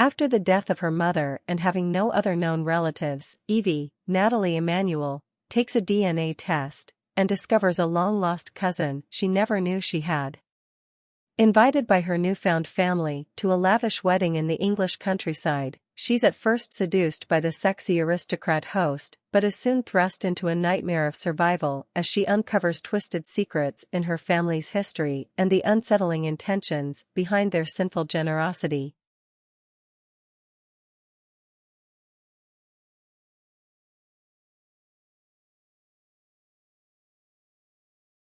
After the death of her mother and having no other known relatives, Evie, Nathalie Emmanuel takes a DNA test and discovers a long-lost cousin she never knew she had. Invited by her newfound family to a lavish wedding in the English countryside, she's at first seduced by the sexy aristocrat host but is soon thrust into a nightmare of survival as she uncovers twisted secrets in her family's history and the unsettling intentions behind their sinful generosity.